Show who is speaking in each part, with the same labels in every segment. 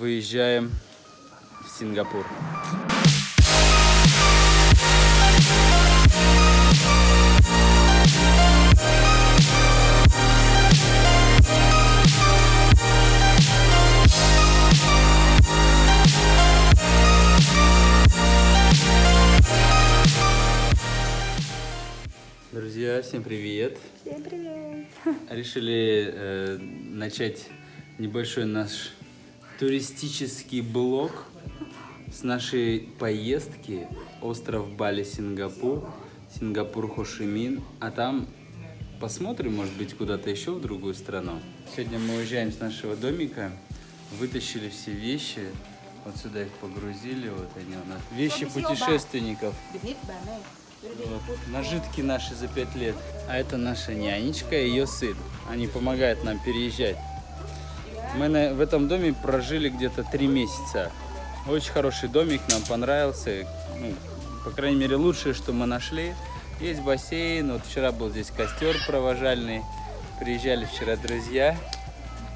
Speaker 1: выезжаем в Сингапур. Друзья, всем привет!
Speaker 2: Всем привет!
Speaker 1: Решили э, начать небольшой наш туристический блог с нашей поездки остров Бали, Сингапур, Сингапур, Хошимин, а там посмотрим, может быть, куда-то еще в другую страну. Сегодня мы уезжаем с нашего домика, вытащили все вещи, вот сюда их погрузили, вот они у нас. Вещи путешественников. Вот, нажитки наши за пять лет. А это наша нянечка и ее сын. Они помогают нам переезжать. Мы на, в этом доме прожили где-то три месяца. Очень хороший домик, нам понравился. Ну, по крайней мере, лучшее, что мы нашли. Есть бассейн. Вот вчера был здесь костер провожальный. Приезжали вчера друзья.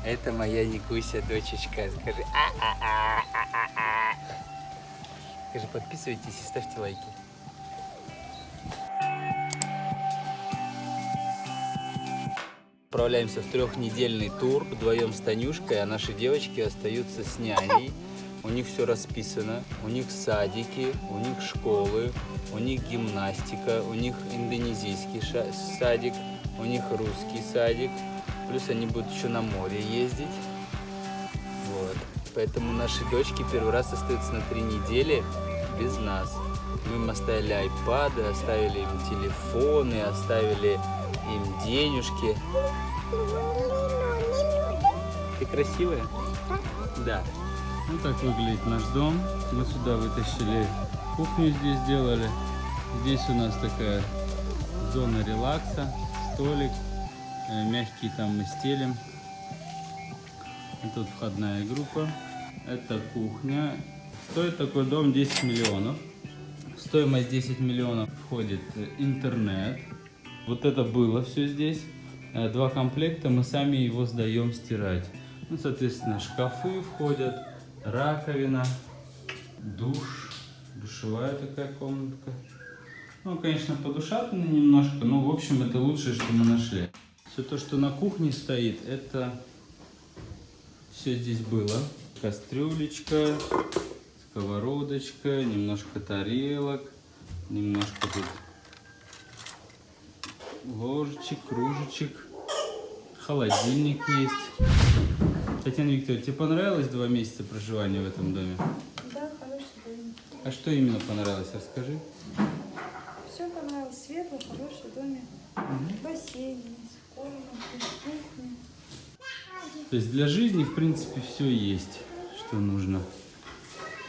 Speaker 1: Это моя Никуся, дочечка. Скажи, а-а-а-а-а-а. Скажи, подписывайтесь и ставьте лайки. Отправляемся в трехнедельный тур вдвоем с Танюшкой, а наши девочки остаются с няней. У них все расписано, у них садики, у них школы, у них гимнастика, у них индонезийский садик, у них русский садик. Плюс они будут еще на море ездить. Вот. Поэтому наши дочки первый раз остаются на три недели без нас. Мы им оставили айпады, оставили им телефоны, оставили им денежки. Ты красивая? Да. Вот так выглядит наш дом. Мы сюда вытащили кухню здесь сделали. Здесь у нас такая зона релакса, столик, э, мягкий там мы стелим. Тут входная группа. Это кухня. Стоит такой дом 10 миллионов. Стоимость 10 миллионов входит интернет. Вот это было все здесь. Э, два комплекта, мы сами его сдаем стирать. Ну, соответственно, шкафы входят, раковина, душ, душевая такая комнатка. Ну, конечно, подушатано немножко, но, в общем, это лучшее, что мы нашли. Все то, что на кухне стоит, это все здесь было. Кастрюлечка, сковородочка, немножко тарелок, немножко тут ложечек, кружечек, холодильник есть. Татьяна Викторовна, тебе понравилось два месяца проживания в этом доме?
Speaker 2: Да, хороший домик.
Speaker 1: А что именно понравилось, расскажи.
Speaker 2: Все понравилось, светлый, хороший домик. Угу. Бассейн комнаты, кухня.
Speaker 1: То есть для жизни, в принципе, все есть, что нужно.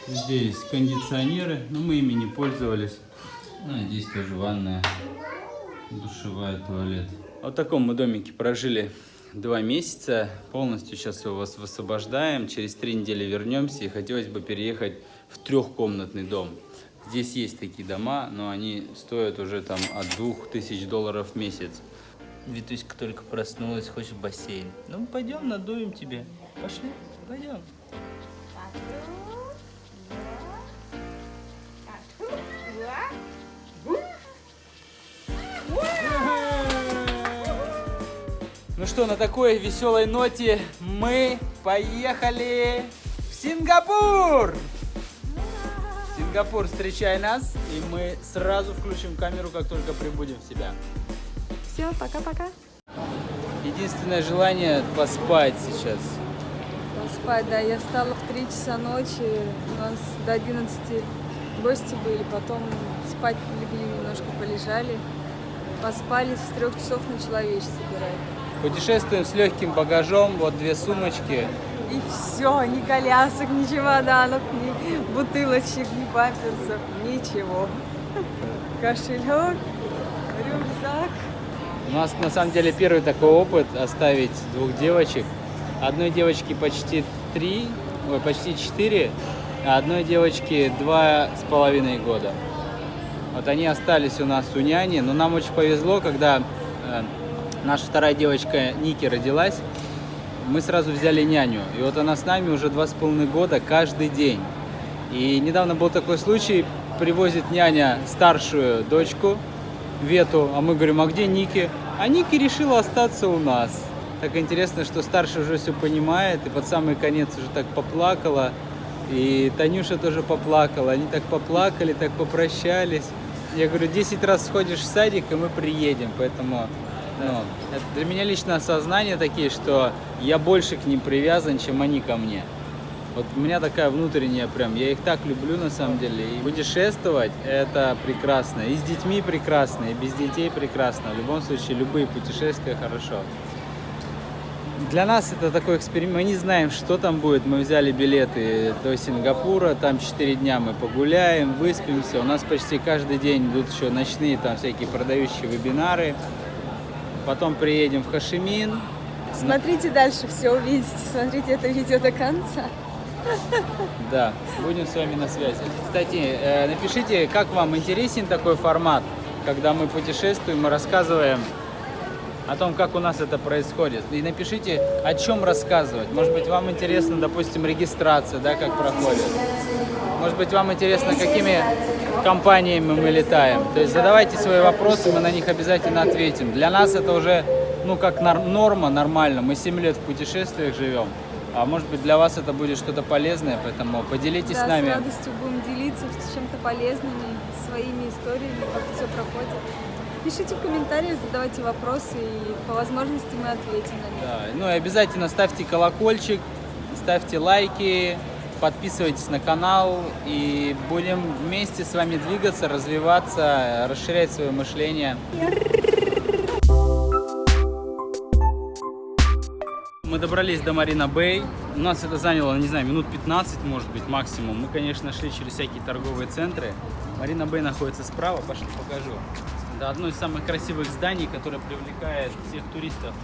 Speaker 1: Здесь кондиционеры, но мы ими не пользовались. Ну, здесь тоже ванная, душевая, туалет. Вот в таком мы домике прожили два месяца. Полностью сейчас его вас высвобождаем. Через три недели вернемся. И хотелось бы переехать в трехкомнатный дом. Здесь есть такие дома, но они стоят уже там от двух тысяч долларов в месяц. Витуська только проснулась, хочет бассейн. Ну, пойдем, надуем тебе. Пошли, пойдем. Ну что, на такой веселой ноте мы поехали в Сингапур! Сингапур, встречай нас, и мы сразу включим камеру, как только прибудем в себя.
Speaker 2: Все, пока-пока.
Speaker 1: Единственное желание поспать сейчас.
Speaker 2: Поспать, да. Я встала в 3 часа ночи, у нас до 11 гости были, потом спать легли немножко, полежали. Поспали, с трех часов начала вещи собирать.
Speaker 1: Путешествуем с легким багажом, вот две сумочки.
Speaker 2: И все, ни колясок, ни чемоданов, ни бутылочек, ни памперсов, ничего. Кошелек, рюкзак.
Speaker 1: У нас на самом деле первый такой опыт оставить двух девочек. Одной девочке почти три, ой, почти четыре, а одной девочке два с половиной года. Вот они остались у нас у няни, но нам очень повезло, когда э, наша вторая девочка Ники родилась. мы сразу взяли няню. И вот она с нами уже два с половиной года каждый день. И недавно был такой случай, привозит няня старшую дочку, Вету, а мы говорим, а где Ники? А Ники решила остаться у нас. Так интересно, что старшая уже все понимает, и под самый конец уже так поплакала. И Танюша тоже поплакала. Они так поплакали, так попрощались. Я говорю, 10 раз сходишь в садик, и мы приедем. Поэтому ну, это для меня лично осознание такие, что я больше к ним привязан, чем они ко мне. Вот у меня такая внутренняя прям, я их так люблю на самом деле. И путешествовать это прекрасно. И с детьми прекрасно, и без детей прекрасно. В любом случае, любые путешествия хорошо. Для нас это такой эксперимент. Мы не знаем, что там будет. Мы взяли билеты до Сингапура. Там 4 дня мы погуляем, выспимся. У нас почти каждый день идут еще ночные там всякие продающие вебинары. Потом приедем в Хашимин.
Speaker 2: Смотрите дальше, все увидите. Смотрите это видео до конца.
Speaker 1: Да, будем с вами на связи. Кстати, э, напишите, как вам интересен такой формат, когда мы путешествуем и рассказываем о том, как у нас это происходит. И напишите, о чем рассказывать. Может быть, вам интересно, допустим, регистрация, да, как проходит. Может быть, вам интересно, какими компаниями мы летаем. То есть задавайте свои вопросы, мы на них обязательно ответим. Для нас это уже, ну, как норма, нормально. Мы 7 лет в путешествиях живем. А может быть для вас это будет что-то полезное, поэтому поделитесь
Speaker 2: да,
Speaker 1: с нами.
Speaker 2: с радостью будем делиться чем-то полезными, своими историями, как все проходит. Пишите в комментариях, задавайте вопросы, и по возможности мы ответим на них.
Speaker 1: Да, ну и обязательно ставьте колокольчик, ставьте лайки, подписывайтесь на канал, и будем вместе с вами двигаться, развиваться, расширять свое мышление. Мы добрались до Марина Бэй. У нас это заняло, не знаю, минут 15, может быть, максимум. Мы, конечно, шли через всякие торговые центры. Марина Бэй находится справа, пошли покажу. Это одно из самых красивых зданий, которое привлекает всех туристов.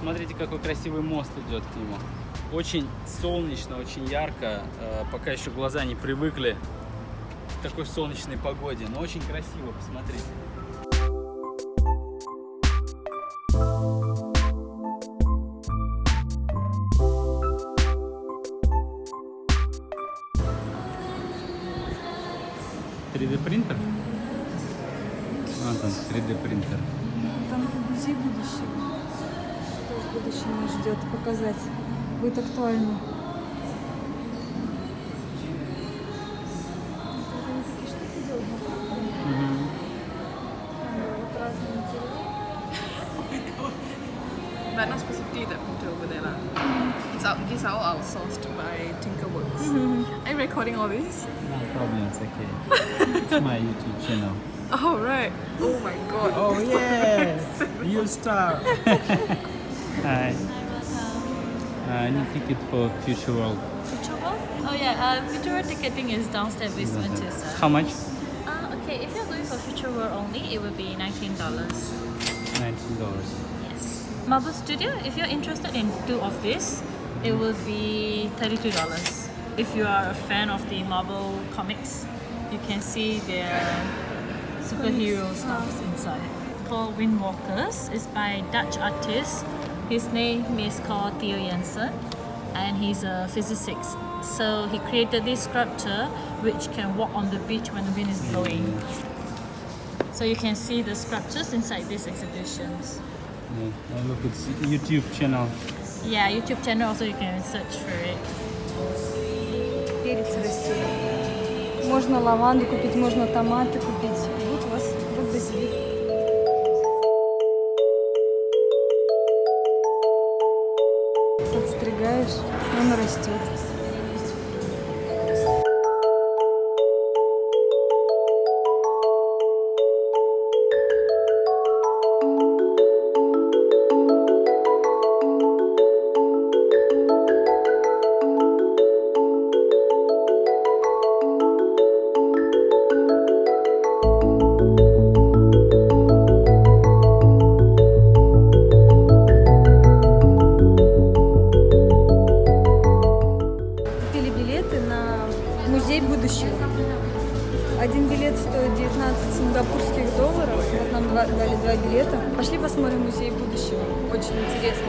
Speaker 1: Смотрите, какой красивый мост идет к нему. Очень солнечно, очень ярко. Э, пока еще глаза не привыкли к такой солнечной погоде. Но очень красиво, посмотрите. 3D принтер? А, там 3D принтер.
Speaker 2: Там музей будущего. Что в будущем нас ждет показать. Будет актуально.
Speaker 3: But not specifically that printer over there. lah. It's out, these are all outsourced by Tinkerworks. Are you recording all this?
Speaker 1: No problem, it's okay. it's my YouTube channel.
Speaker 3: Oh, right. Oh my god.
Speaker 1: Oh yeah, you star. Hi. Uh, I ticket for Future World.
Speaker 4: Future World? Oh yeah, uh, Future World ticketing is downstairs basement too, sir.
Speaker 1: How much?
Speaker 4: Uh, okay, if you're going for Future World only, it will be $19.
Speaker 1: Nineteen dollars.
Speaker 4: Yes. Marvel Studio, if you're interested in two of this, it will be $32. If you are a fan of the Marvel comics, you can see their superhero stuff inside. Called Windwalkers. It's by Dutch artist. His name is called Theo Jensen and he's a physicist. So he created this sculpture which can walk on the beach when the wind is blowing. So you can see the sculptures inside these exhibitions.
Speaker 1: Yeah, look, it's YouTube channel.
Speaker 4: Yeah, YouTube channel also you can search for it.
Speaker 2: Перец растет. Можно лаванду купить, можно томаты купить. Стоит 19 сингапурских долларов. Вот нам дали два билета. Пошли посмотрим музей будущего. Очень интересно.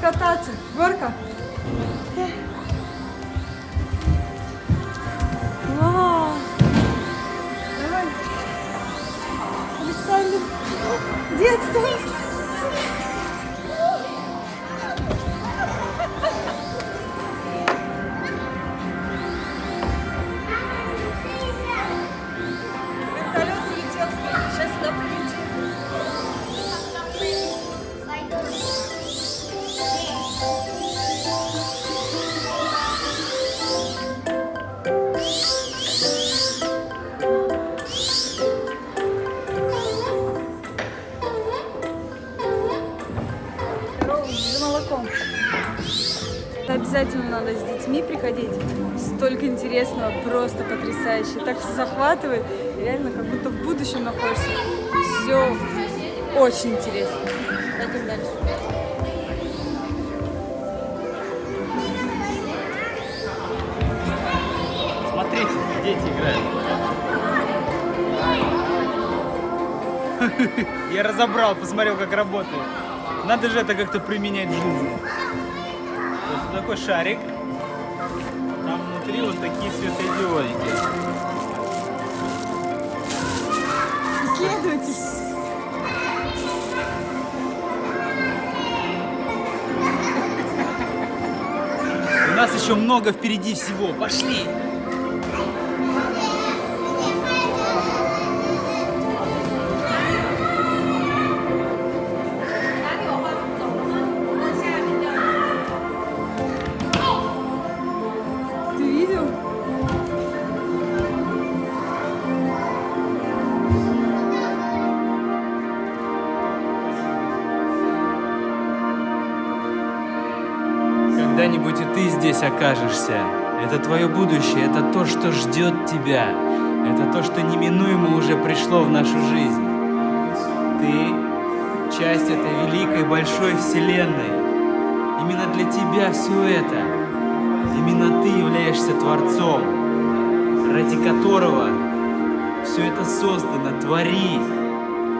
Speaker 2: Кататься. Горка. Класс. Давай. Александр. Детство. Обязательно надо с детьми приходить. Столько интересного, просто потрясающе. Так все захватывает. Реально, как будто в будущем находишься. Все очень интересно. Пойдем дальше.
Speaker 1: Смотрите, дети играют.
Speaker 5: Я разобрал, посмотрел, как работает. Надо же это как-то применять в жизни. Такой шарик. Там внутри вот такие светодиодики.
Speaker 2: Исследуйте.
Speaker 5: У нас еще много впереди всего. Пошли!
Speaker 1: Окажешься. Это твое будущее, это то, что ждет тебя. Это то, что неминуемо уже пришло в нашу жизнь. Ты часть этой великой большой вселенной. Именно для тебя все это. Именно ты являешься Творцом, ради которого все это создано. Твори.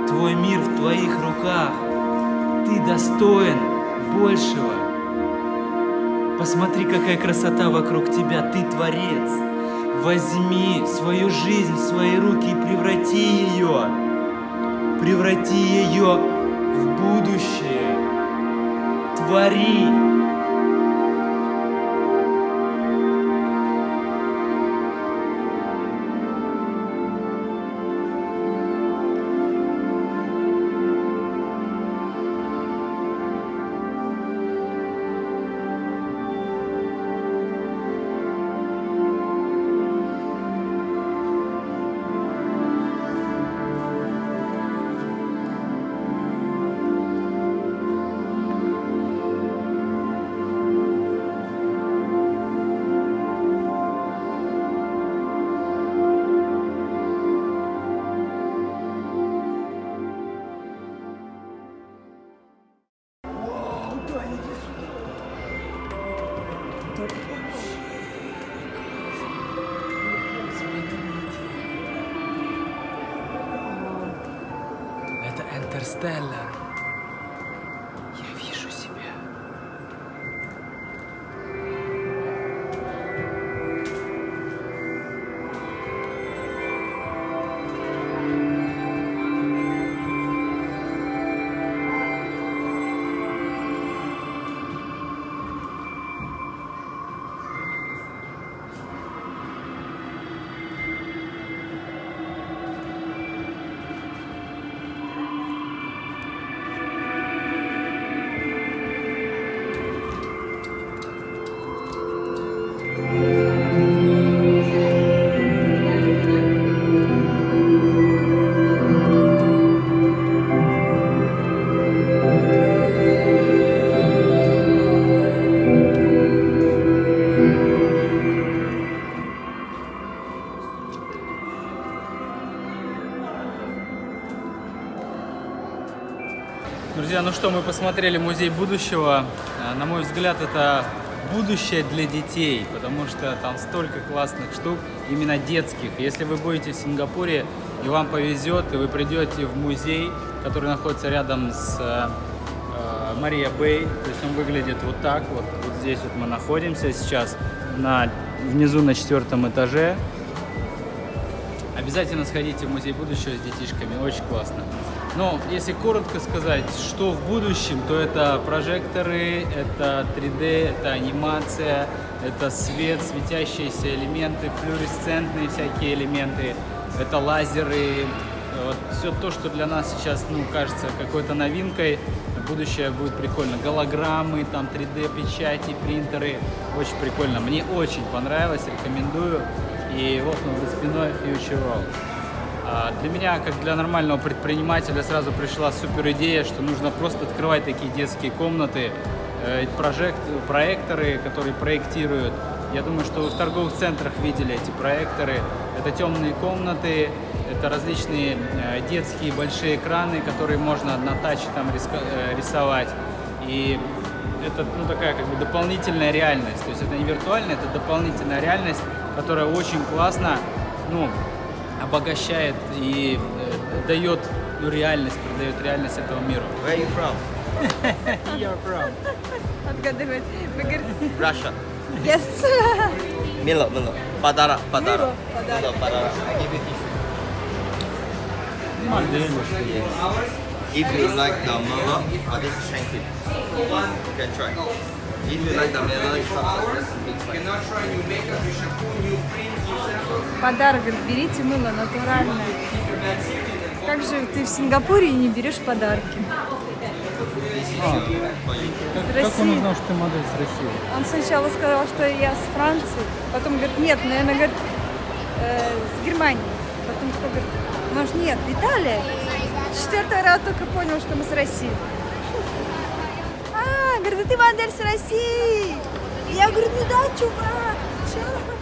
Speaker 1: Твой мир в твоих руках. Ты достоин большего. Посмотри, какая красота вокруг тебя. Ты творец. Возьми свою жизнь в свои руки и преврати ее. Преврати ее в будущее. Твори. Это
Speaker 5: что, мы посмотрели музей будущего. А, На мой взгляд, это
Speaker 1: будущее для детей, потому что там столько классных штук, именно детских. Если вы будете в Сингапуре и вам повезет, и вы придете в музей, который находится рядом с э, э, Мария Бэй, то есть он выглядит вот так, вот, вот здесь вот мы находимся сейчас, на, внизу на четвертом этаже. Обязательно сходите в музей будущего с детишками, очень классно. Но если коротко сказать, что в будущем, то это прожекторы, это 3D, это анимация, это свет, светящиеся элементы, флуоресцентные всякие элементы, это лазеры, вот все то, что для нас сейчас, ну, кажется какой-то новинкой, будущее будет прикольно. Голограммы, там 3D печати, принтеры, очень прикольно. Мне очень понравилось, рекомендую. И вот он за спиной Future World. А Для меня, как для нормального предпринимателя, сразу пришла супер идея, что нужно просто открывать такие детские комнаты, э, прожект, проекторы, которые проектируют. Я думаю, что вы в торговых центрах видели эти проекторы. Это темные комнаты, это различные э, детские большие экраны, которые можно на таче там э, рисовать. И это ну, такая как бы дополнительная реальность. То есть это не виртуальная, это дополнительная реальность, которая очень классно ну, обогащает и э, дает ну, реальность, придает реальность этому миру.
Speaker 6: Where are you from?
Speaker 1: You're from.
Speaker 2: Отгадывает. Вы говорите,
Speaker 6: Russia.
Speaker 2: yes.
Speaker 6: Milo, Milo. Padara, Padara.
Speaker 2: Milo, Padara.
Speaker 6: Milo, Padara. I give you tissue. If you like the Milo, oh, this is Shanky. You can try. If you like the Milo, it comes like this big size.
Speaker 2: Подарок, говорит, берите мыло натуральное. Как же ты в Сингапуре и не берешь подарки?
Speaker 1: А, как, как он узнал, что ты модель с России?
Speaker 2: Он сначала сказал, что я с Франции, потом говорит, нет, наверное, говорит, э, с Германии. Потом кто говорит, может, нет, Италия. Четвертый раз только понял, что мы с России. А, говорит, ты модель с России. Я говорю, ну да, чувак, чё?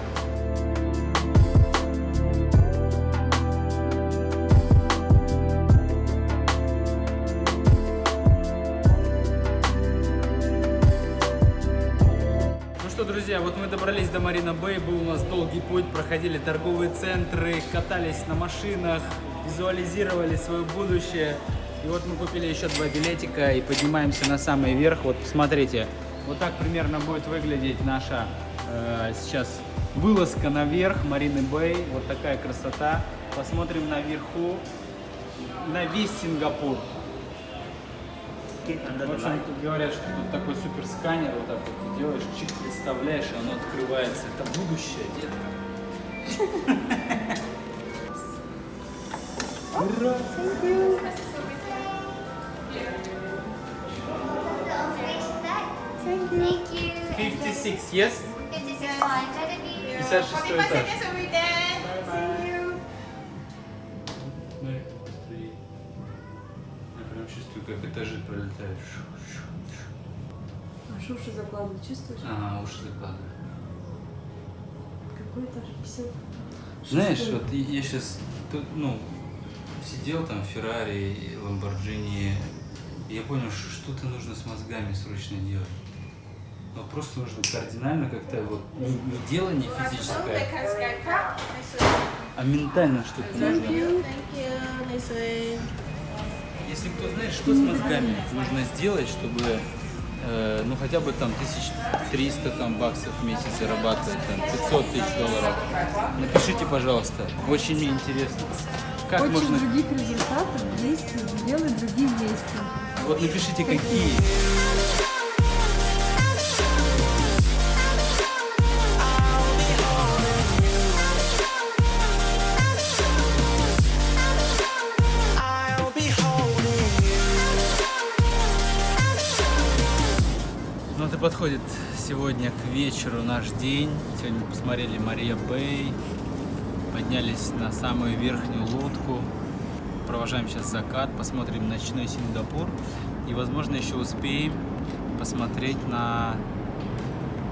Speaker 1: Друзья, вот мы добрались до Марина Бэй, был у нас долгий путь, проходили торговые центры, катались на машинах, визуализировали свое будущее. И вот мы купили еще два билетика и поднимаемся на самый верх. Вот посмотрите, вот так примерно будет выглядеть наша э, сейчас вылазка наверх Марины Бэй. Вот такая красота. Посмотрим наверху на весь Сингапур. В общем, тут говорят, что тут такой супер сканер, вот так вот ты делаешь, чик, представляешь, и оно открывается. Это будущее, детка. Ура!
Speaker 7: Thank you.
Speaker 1: 56, yes?
Speaker 7: 56 line. Let it be.
Speaker 1: 56 этаж.
Speaker 2: Что уши закладывать, чувствуешь?
Speaker 1: А, уши закладываю.
Speaker 2: Какой этаж? 50?
Speaker 3: Знаешь,
Speaker 2: Шестой.
Speaker 3: вот я сейчас, ну, сидел там в Феррари, Ламборджини, и я понял, что что-то нужно с мозгами срочно делать. Ну, просто нужно кардинально как-то вот, не, не дело не физическое, а ментально что-то нужно. Если кто знает, что с мозгами нужно сделать, чтобы э, ну хотя бы там 1300 там баксов в месяц зарабатывать, там 500 тысяч долларов, напишите, пожалуйста. Очень мне интересно. Как
Speaker 2: Очень
Speaker 3: можно...
Speaker 2: других результатов, действий, делай других действий.
Speaker 3: Вот напишите, какие. Подходит сегодня к вечеру наш день. Сегодня посмотрели Мария Бэй, поднялись на самую верхнюю лодку, провожаем сейчас закат, посмотрим ночной Сингапур и, возможно, еще успеем посмотреть на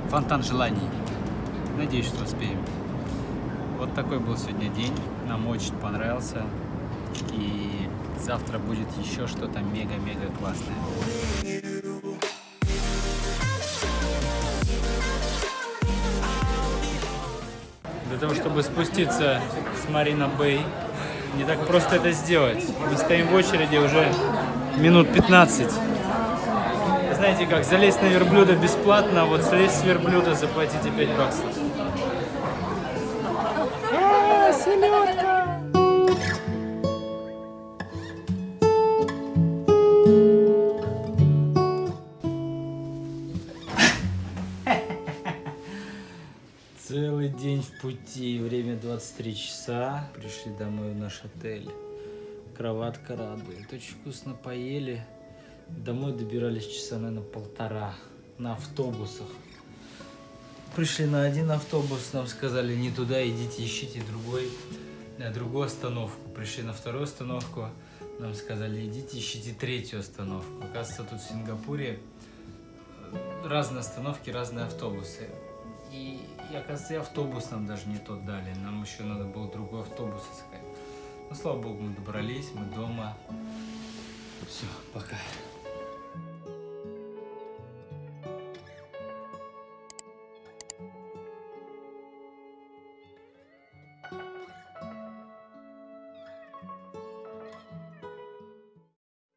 Speaker 3: фонтан желаний. Надеюсь, что успеем. Вот такой был сегодня день. Нам очень понравился. И завтра будет еще что-то мега-мега классное.
Speaker 1: Для того, чтобы спуститься с Марина Бэй. Не так просто это сделать. Мы стоим в очереди уже минут 15. Знаете как, залезть на верблюда бесплатно, а вот слезть с верблюда заплатите 5 баксов. Пути, время 23 часа. Пришли домой в наш отель. Кроватка радует. Очень вкусно поели. Домой добирались часа, наверное, полтора на автобусах. Пришли на один автобус, нам сказали не туда, идите ищите другой, на другую остановку. Пришли на вторую остановку, нам сказали идите ищите третью остановку. Оказывается, тут в Сингапуре э, разные остановки, разные автобусы. И, и оказывается, и автобус нам даже не тот дали. Нам еще надо было другой автобус искать. Ну, слава богу, мы добрались, мы дома. Все, пока.